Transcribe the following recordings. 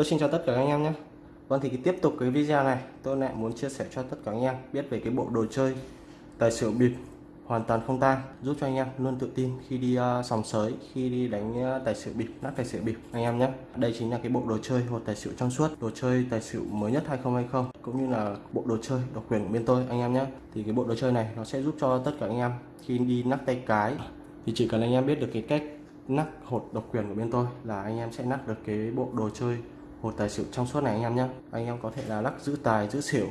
Tôi xin chào tất cả các anh em nhé. Vâng thì tiếp tục cái video này tôi lại muốn chia sẻ cho tất cả anh em biết về cái bộ đồ chơi tài xỉu bịp hoàn toàn không tang giúp cho anh em luôn tự tin khi đi uh, sòng sới khi đi đánh uh, tài xỉu bịp nát tài xỉu bịp anh em nhé. Đây chính là cái bộ đồ chơi hột tài xỉu trong suốt đồ chơi tài xỉu mới nhất 2020 cũng như là bộ đồ chơi độc quyền của bên tôi anh em nhé. Thì cái bộ đồ chơi này nó sẽ giúp cho tất cả anh em khi đi nắp tay cái thì chỉ cần anh em biết được cái cách nắp hột độc quyền của bên tôi là anh em sẽ nắp được cái bộ đồ chơi hột tài xỉu trong suốt này anh em nhé anh em có thể là lắc giữ tài, giữ xỉu,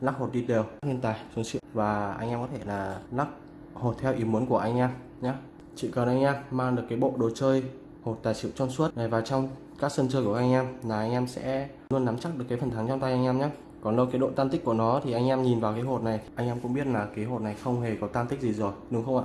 lắc hột đi đều. Lên tài xuống xỉu. Và anh em có thể là lắc hột theo ý muốn của anh em nhé chỉ cần anh em, mang được cái bộ đồ chơi hột tài xỉu trong suốt này vào trong các sân chơi của anh em là anh em sẽ luôn nắm chắc được cái phần thắng trong tay anh em nhé còn đâu cái độ tan tích của nó thì anh em nhìn vào cái hột này, anh em cũng biết là cái hột này không hề có tan tích gì rồi, đúng không ạ?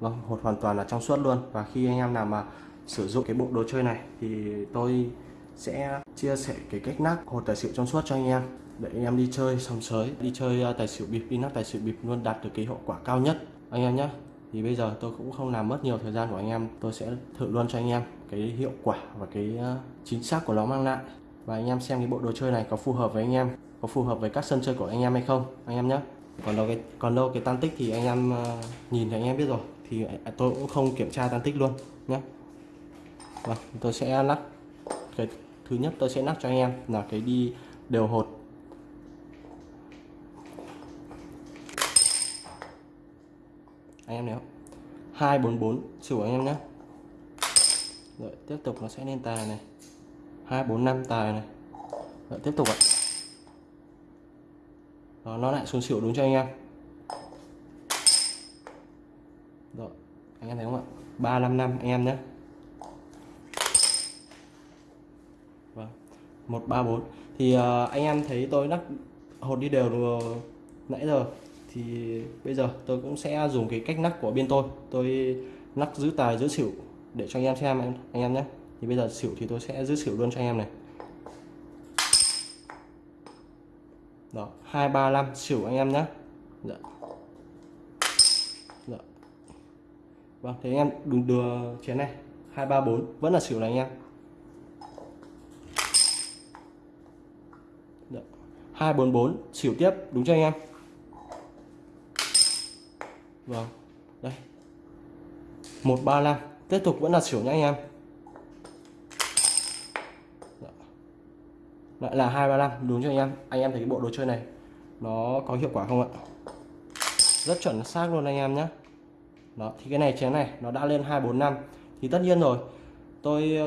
Vâng hột hoàn toàn là trong suốt luôn. Và khi anh em nào mà sử dụng cái bộ đồ chơi này thì tôi sẽ chia sẻ cái cách nắp hột tài xỉu trong suốt cho anh em. Để anh em đi chơi sòng sới, đi chơi à, tài xỉu bịp đi nắp tài xỉu bịp luôn đạt được cái hiệu quả cao nhất. Anh em nhé thì bây giờ tôi cũng không làm mất nhiều thời gian của anh em, tôi sẽ thử luôn cho anh em cái hiệu quả và cái à, chính xác của nó mang lại. Và anh em xem cái bộ đồ chơi này có phù hợp với anh em, có phù hợp với các sân chơi của anh em hay không, anh em nhé còn đâu cái, còn đâu cái tan tích thì anh em à, nhìn thì anh em biết rồi, thì tôi cũng không kiểm tra tan tích luôn nhé vâng tôi sẽ lắp cái thứ nhất tôi sẽ lắc cho anh em là cái đi đều hột. Anh em nếu 244 xỉu anh em nhé. Rồi tiếp tục nó sẽ lên tài này. 245 tài này. Rồi tiếp tục ạ. Đó, nó lại xuống xỉu đúng cho anh em. Rồi anh em thấy không ạ? 355 anh em nhé vâng 134 thì uh, anh em thấy tôi lắc hột đi đều nãy giờ. Thì bây giờ tôi cũng sẽ dùng cái cách nắc của bên tôi. Tôi nắc giữ tài giữ xỉu để cho anh em xem anh, anh em nhé. Thì bây giờ xỉu thì tôi sẽ giữ xỉu luôn cho anh em này. Đó 235 xỉu anh em nhé. Dạ. Dạ. vâng thế anh em đừng đưa chén này. 234 vẫn là xỉu này anh em. 244 xỉu tiếp, đúng cho anh em? Vâng Đây. 135 Tiếp tục vẫn là xỉu nhá anh em. Lại là 235 đúng cho anh em? Anh em thấy cái bộ đồ chơi này, Nó có hiệu quả không ạ? Rất chuẩn xác luôn anh em nhé Đó, thì cái này chén này, nó đã lên 245 Thì tất nhiên rồi, Tôi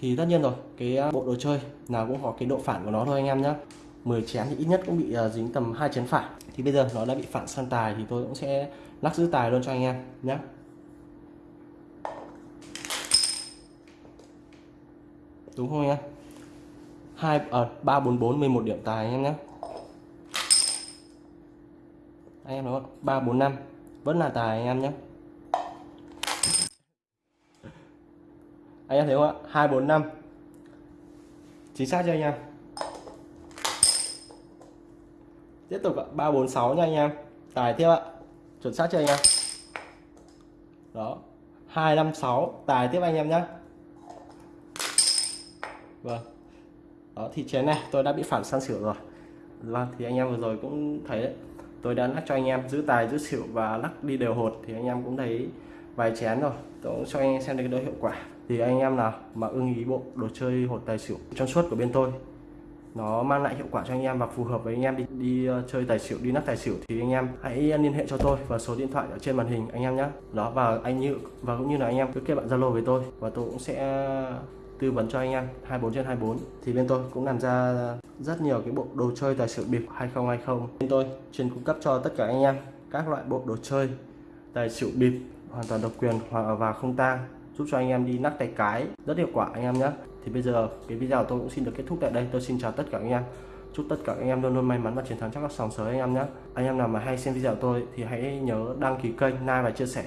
thì tất nhiên rồi, cái à, bộ đồ chơi nào cũng có cái độ phản của nó thôi anh em nhé 10 chén thì ít nhất cũng bị à, dính tầm hai chén phản. Thì bây giờ nó đã bị phản sang tài thì tôi cũng sẽ lắc giữ tài luôn cho anh em nhé đúng không nhá hai ở ba, bốn bốn, mười một điểm tài anh em nhé anh em đúng không? Ba, bốn, năm, vẫn là tài anh em nhé anh em thấy không ạ? Hai, bốn, năm. Chính xác cho anh em? Tiếp tục ạ. Ba, bốn, sáu nha anh em. Tài tiếp ạ. Chuẩn xác cho anh em? Đó. Hai, năm, sáu. Tài tiếp anh em nhé vâng. Đó thì chén này, tôi đã bị phản sang xỉu rồi. Vâng thì anh em vừa rồi cũng thấy đấy tôi đã lắc cho anh em giữ tài, giữ xỉu và lắc đi đều hột, thì anh em cũng thấy vài chén rồi. Tôi cũng cho anh em xem được cái độ hiệu quả thì anh em nào mà ưng ý bộ đồ chơi hột tài xỉu trong suốt của bên tôi nó mang lại hiệu quả cho anh em và phù hợp với anh em đi đi uh, chơi tài xỉu đi nắp tài xỉu thì anh em hãy liên hệ cho tôi và số điện thoại ở trên màn hình anh em nhé đó và anh như và cũng như là anh em cứ kết bạn zalo với tôi và tôi cũng sẽ tư vấn cho anh em 24 trên 24 thì bên tôi cũng làm ra rất nhiều cái bộ đồ chơi tài xỉu bịp 2020 bên tôi chuyên cung cấp cho tất cả anh em các loại bộ đồ chơi tài xỉu bịp hoàn toàn độc quyền và không tang giúp cho anh em đi nắp tay cái rất hiệu quả anh em nhé. Thì bây giờ cái video tôi cũng xin được kết thúc tại đây. Tôi xin chào tất cả anh em. Chúc tất cả anh em luôn luôn may mắn và chiến thắng trong các sòng sới anh em nhé. Anh em nào mà hay xem video của tôi thì hãy nhớ đăng ký kênh, like và chia sẻ.